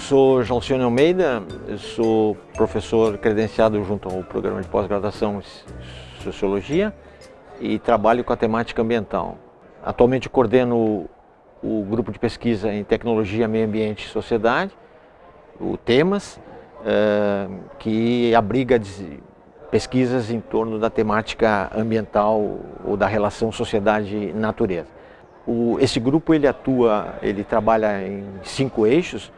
Sou Jalcione Almeida, sou professor credenciado junto ao programa de pós-graduação em Sociologia e trabalho com a temática ambiental. Atualmente coordeno o grupo de pesquisa em Tecnologia, Meio Ambiente e Sociedade, o TEMAS, eh, que abriga pesquisas em torno da temática ambiental ou da relação sociedade-natureza. Esse grupo ele atua, ele trabalha em cinco eixos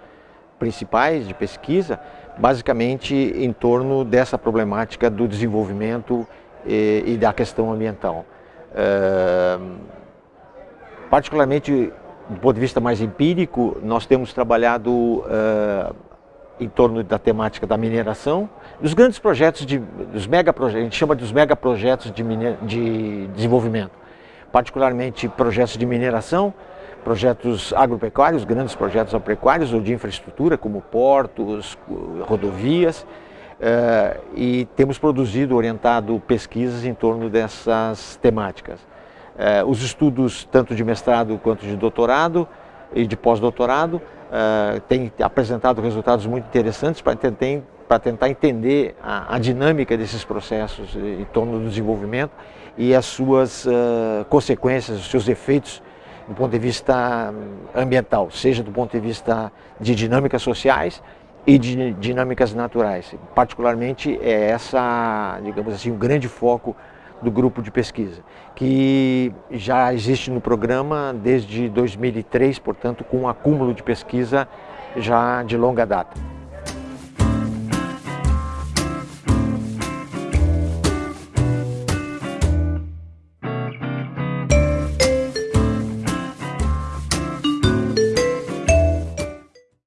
principais de pesquisa, basicamente em torno dessa problemática do desenvolvimento e, e da questão ambiental. Eh, particularmente do ponto de vista mais empírico, nós temos trabalhado uh, em torno da temática da mineração, dos grandes projetos, de, dos megaprojetos, a gente chama dos megaprojetos de, de desenvolvimento, particularmente projetos de mineração, projetos agropecuários, grandes projetos agropecuários ou de infraestrutura, como portos, rodovias, uh, e temos produzido, orientado pesquisas em torno dessas temáticas. Eh, os estudos tanto de mestrado quanto de doutorado e de pós-doutorado eh, têm apresentado resultados muito interessantes para tentar, entender a, dinâmica desses processos em torno do desenvolvimento e as suas consequências, os seus efeitos do ponto de vista ambiental, seja do ponto de vista de dinâmicas sociais e de dinâmicas naturais. Particularmente é essa, digamos assim, um grande foco do grupo de pesquisa, que já existe no programa desde 2003, portanto, com um acúmulo de pesquisa já de longa data.